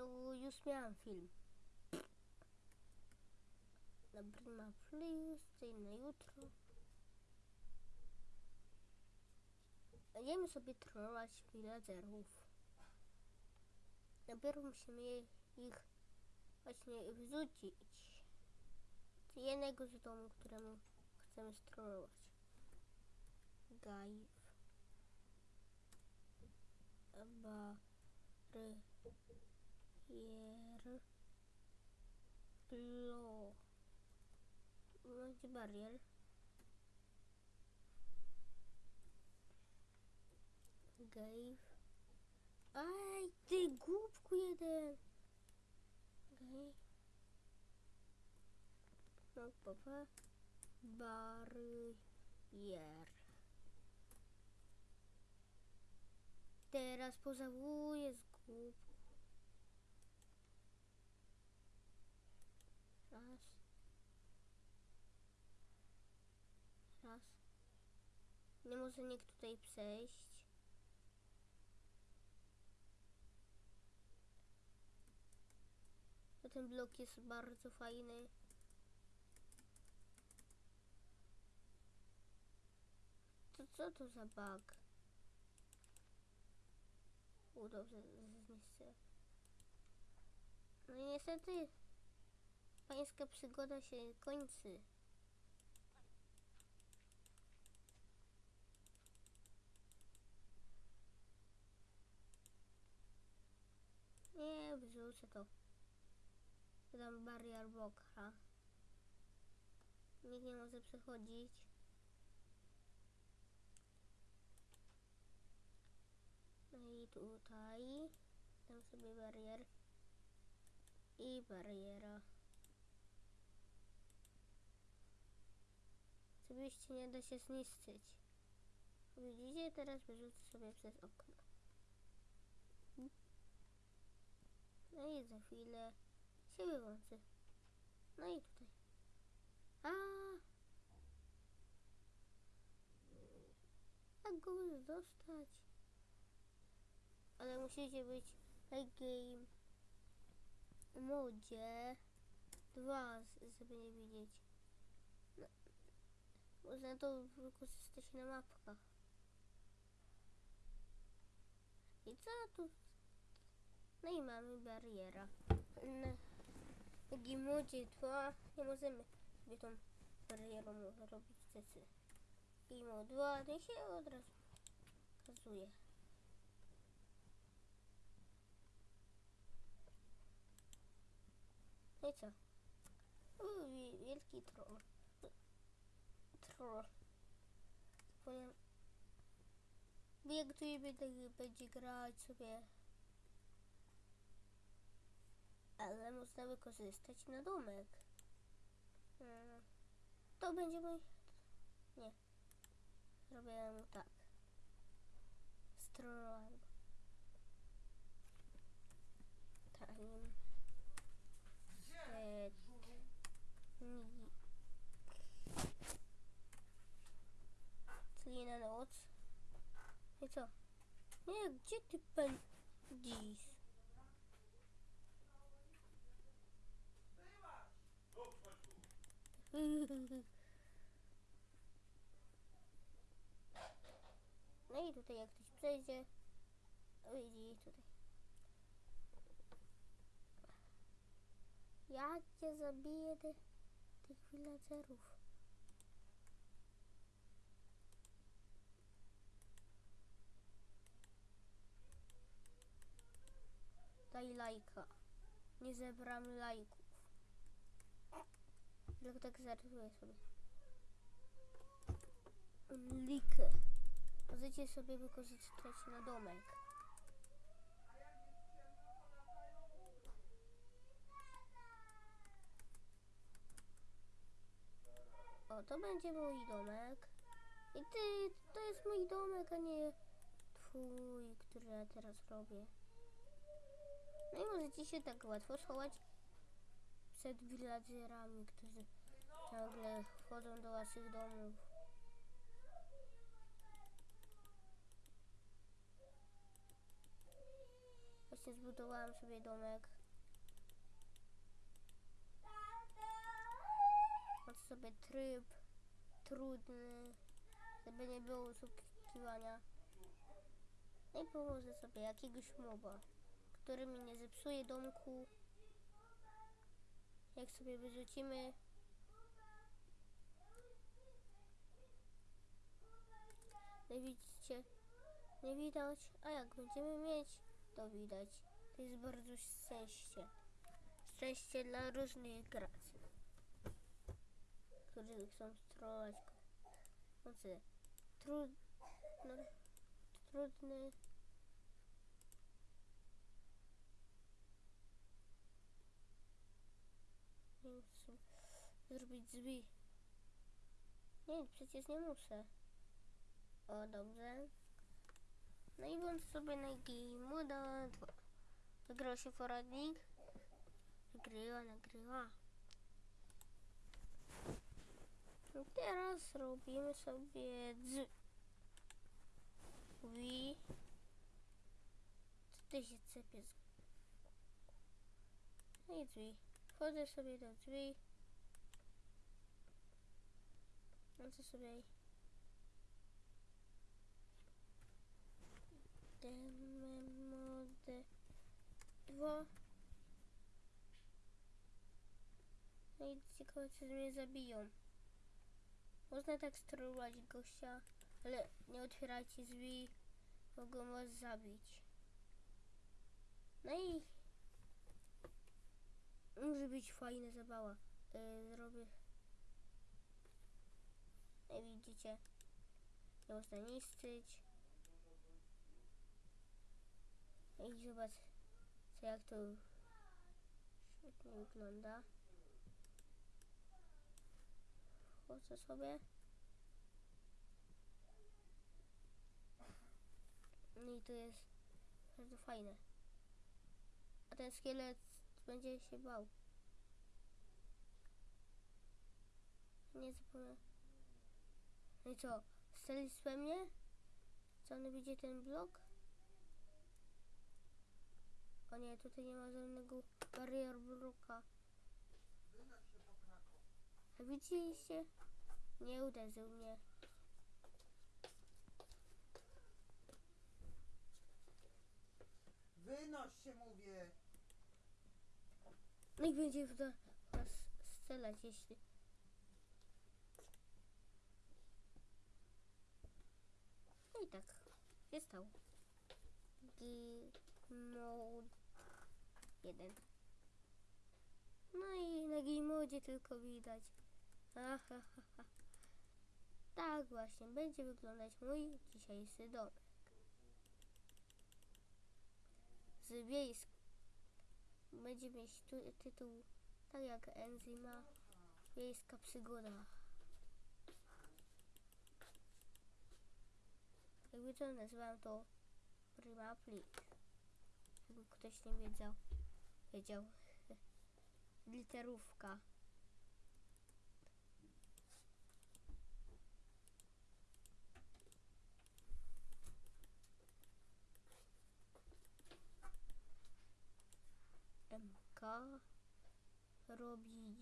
No już miałam film. Na Prima Plus, czyli na jutro. Będziemy sobie trollować villaggerów. Dopiero musimy ich właśnie wrzucić. Z jednego z domu, któremu chcemy strollować. Gajw. Barier. Blo. Będzie barier. Gave. Aj, ty głupku jeden. Gave. No, papa. Barier. Teraz pożałuję z głupku. Nie może nikt tutaj przejść. To ten blok jest bardzo fajny. To co to za bug? U, dobrze, zniszczę. No i niestety pańska przygoda się kończy. To. Dam barier bloka. Nikt nie może przechodzić. No i tutaj dam sobie barier i bariera. Oczywiście nie da się zniszczyć. Widzicie? Teraz wyrzucę sobie przez okno. No i za chwilę się wyłączy. No i tutaj. A! Jak go dostać? Ale musicie być na game modzie dwa, z- żeby nie widzieć. No, można to wykorzystać na mapkach. I co tu? No i mamy bariera. Na modzie 2 nie możemy sobie tą barierą robić. Game mode 2 to się od razu pokazuje. No i co? Wi- wielki troll. Troll. Zapomniałem. Jak tu będzie, będzie grać sobie. Ale można wykorzystać na domek. Mm. To będzie mój... Nie. Zrobię mu tak. Strollowałem. Time. Set. Ni. Czyli na noc. I co? Nie, gdzie ty pędzisz? No i tutaj jak ktoś przejdzie, widzi tutaj. Ja cię zabiję ty, tych villagerów. Daj lajka. Nie zebrałem lajków. Tylko tak zarysuję sobie. Likę. Możecie sobie wykorzystać na domek. O, to będzie mój domek. I ty, to jest mój domek, a nie twój, który ja teraz robię. No i możecie się tak łatwo schować przed villagerami, którzy ciągle wchodzą do waszych domów. Właśnie zbudowałem sobie domek. Mam sobie tryb trudny, żeby nie było oszukiwania. No i położę sobie jakiegoś moba, który mi nie zepsuje domku. Jak sobie wyrzucimy No widzicie, nie widać, a jak będziemy mieć, to widać. To jest bardzo szczęście. Szczęście dla różnych graczy, którzy chcą strolać. Znaczy, trud, no, trudny. Muszę zrobić drzwi. Nie, przecież nie muszę. O, dobrze. No i włącz sobie na Game 2. Wygrał się poradnik. Nagrywa, nagrywa. No teraz robimy sobie drzwi. Co ty się cepie z... No i drzwi. Wchodzę sobie do drzwi. Włączę sobie Demode 2. No i ciekawe, czy mnie zabiją. Można tak strollować gościa, ale nie otwierajcie drzwi, mogą was zabić. No i może być fajna zabawa. Yy, zrobię. No i widzicie, nie można niszczyć. I zobacz, co jak to świetnie wygląda. Chodzę sobie. No i to jest bardzo fajne. A ten szkielet będzie się bał. Nie zapomnę. No i co? Strzelisz we mnie? Co on widzi ten blok? O nie, tutaj nie ma żadnego barier bloka. A widzieliście? Nie uderzył mnie. Wynoś się mówię. No będzie w nas strzelać, jeśli... No i tak, się stało. G-mode 1. No i na G-modzie tylko widać. Aha, ha, ha. Tak właśnie będzie wyglądać mój dzisiejszy domek. Z wiejsk. Będzie mieć tu, tytuł tak jak Enzyma Wiejska Przygoda. Jakby to nazywam to Prima Plik. Jakby ktoś nie wiedział. Wiedział. Literówka. MK robi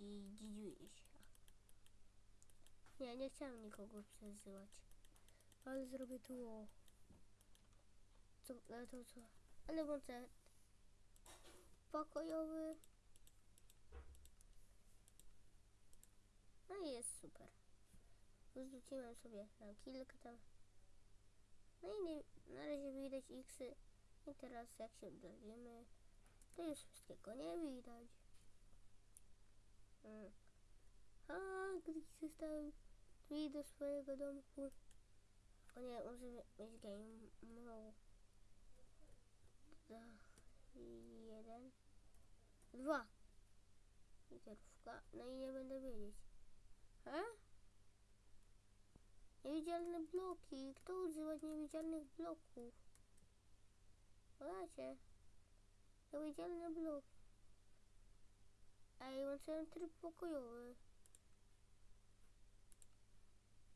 się. Nie, nie chciałem nikogo przezywać. Ale zrobię tu. Co, ale to co? Ale włączę pokojowy. No i jest super. Wrzuciłem sobie tam kilka tam. No i nie, na razie widać xy. I teraz jak się oddalimy, to już wszystkiego nie widać. Mm. A, gdy został drzwi do swojego domku. O nie, możemy mieć game. Dwa, jeden, dwa. Literówka. No i nie będę wiedzieć. A? Niewidzialne bloki. Kto używa niewidzialnych bloków? Zobaczcie. Niewidzialne bloki. Ej, włączyłem tryb pokojowy.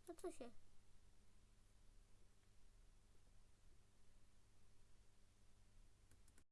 No co się?